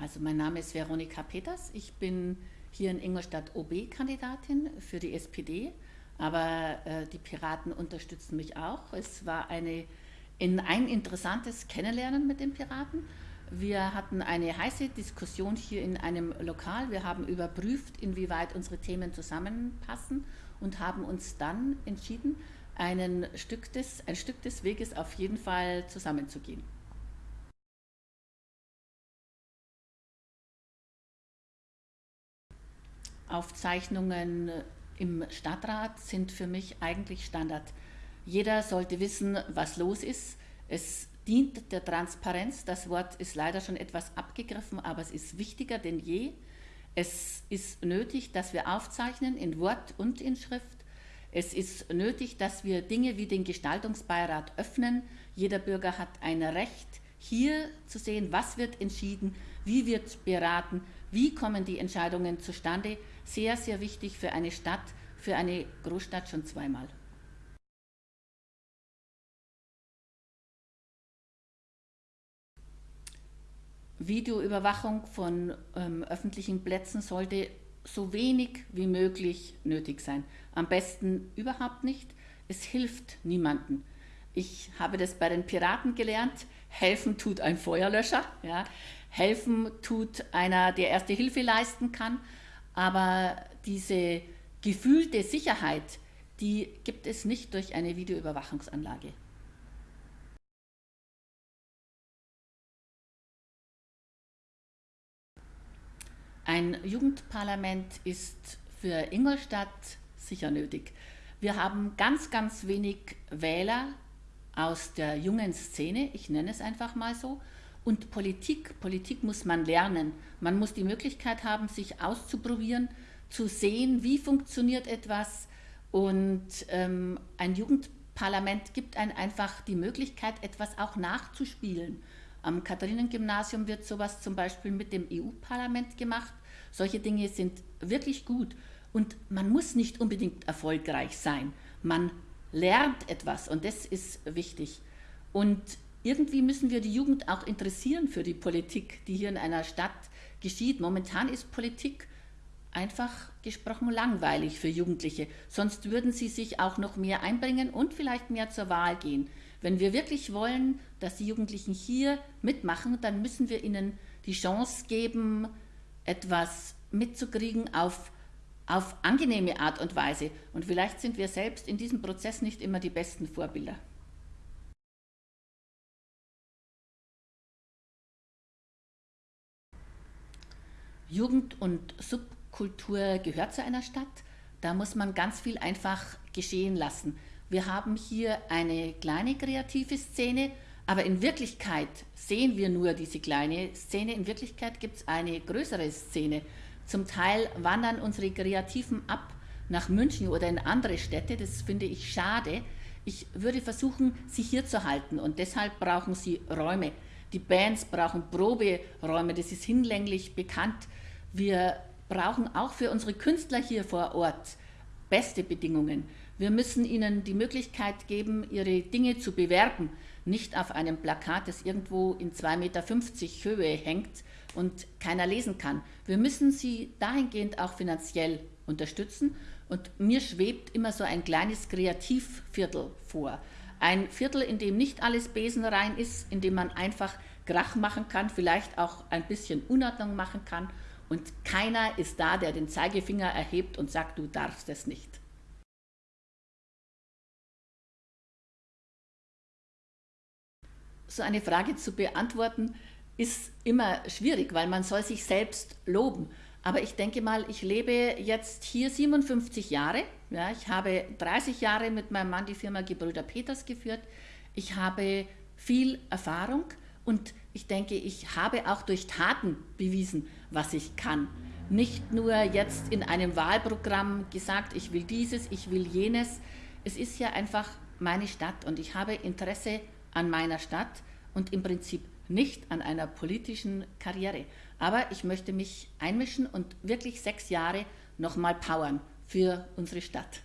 Also mein Name ist Veronika Peters. Ich bin hier in Ingolstadt OB-Kandidatin für die SPD, aber äh, die Piraten unterstützen mich auch. Es war eine, in ein interessantes Kennenlernen mit den Piraten. Wir hatten eine heiße Diskussion hier in einem Lokal. Wir haben überprüft, inwieweit unsere Themen zusammenpassen und haben uns dann entschieden, einen Stück des, ein Stück des Weges auf jeden Fall zusammenzugehen. Aufzeichnungen im Stadtrat sind für mich eigentlich Standard. Jeder sollte wissen, was los ist. Es dient der Transparenz. Das Wort ist leider schon etwas abgegriffen, aber es ist wichtiger denn je. Es ist nötig, dass wir aufzeichnen in Wort und in Schrift. Es ist nötig, dass wir Dinge wie den Gestaltungsbeirat öffnen. Jeder Bürger hat ein Recht, hier zu sehen, was wird entschieden, wie wird beraten, wie kommen die Entscheidungen zustande. Sehr, sehr wichtig für eine Stadt, für eine Großstadt schon zweimal. Videoüberwachung von ähm, öffentlichen Plätzen sollte so wenig wie möglich nötig sein. Am besten überhaupt nicht. Es hilft niemandem. Ich habe das bei den Piraten gelernt. Helfen tut ein Feuerlöscher. Ja. Helfen tut einer, der erste Hilfe leisten kann. Aber diese gefühlte Sicherheit, die gibt es nicht durch eine Videoüberwachungsanlage. Ein Jugendparlament ist für Ingolstadt sicher nötig. Wir haben ganz, ganz wenig Wähler aus der jungen Szene, ich nenne es einfach mal so. Und Politik, Politik muss man lernen. Man muss die Möglichkeit haben, sich auszuprobieren, zu sehen, wie funktioniert etwas. Und ähm, ein Jugendparlament gibt einem einfach die Möglichkeit, etwas auch nachzuspielen. Am Katharinengymnasium wird sowas zum Beispiel mit dem EU-Parlament gemacht. Solche Dinge sind wirklich gut. Und man muss nicht unbedingt erfolgreich sein. Man lernt etwas und das ist wichtig. Und irgendwie müssen wir die Jugend auch interessieren für die Politik, die hier in einer Stadt geschieht. Momentan ist Politik einfach gesprochen langweilig für Jugendliche. Sonst würden sie sich auch noch mehr einbringen und vielleicht mehr zur Wahl gehen. Wenn wir wirklich wollen, dass die Jugendlichen hier mitmachen, dann müssen wir ihnen die Chance geben, etwas mitzukriegen auf, auf angenehme Art und Weise. Und vielleicht sind wir selbst in diesem Prozess nicht immer die besten Vorbilder. Jugend und Subkultur gehört zu einer Stadt. Da muss man ganz viel einfach geschehen lassen. Wir haben hier eine kleine kreative Szene, aber in Wirklichkeit sehen wir nur diese kleine Szene. In Wirklichkeit gibt es eine größere Szene. Zum Teil wandern unsere Kreativen ab nach München oder in andere Städte. Das finde ich schade. Ich würde versuchen, sie hier zu halten und deshalb brauchen sie Räume. Die Bands brauchen Proberäume, das ist hinlänglich bekannt. Wir brauchen auch für unsere Künstler hier vor Ort beste Bedingungen. Wir müssen ihnen die Möglichkeit geben, ihre Dinge zu bewerben, nicht auf einem Plakat, das irgendwo in 2,50 Meter Höhe hängt und keiner lesen kann. Wir müssen sie dahingehend auch finanziell unterstützen und mir schwebt immer so ein kleines Kreativviertel vor. Ein Viertel, in dem nicht alles besenrein ist, in dem man einfach Krach machen kann, vielleicht auch ein bisschen Unordnung machen kann und keiner ist da, der den Zeigefinger erhebt und sagt, du darfst es nicht. So eine Frage zu beantworten ist immer schwierig, weil man soll sich selbst loben. Aber ich denke mal, ich lebe jetzt hier 57 Jahre. Ja, ich habe 30 Jahre mit meinem Mann die Firma Gebrüder Peters geführt. Ich habe viel Erfahrung und ich denke, ich habe auch durch Taten bewiesen, was ich kann. Nicht nur jetzt in einem Wahlprogramm gesagt, ich will dieses, ich will jenes. Es ist ja einfach meine Stadt und ich habe Interesse an meiner Stadt und im Prinzip nicht an einer politischen Karriere. Aber ich möchte mich einmischen und wirklich sechs Jahre nochmal powern für unsere Stadt.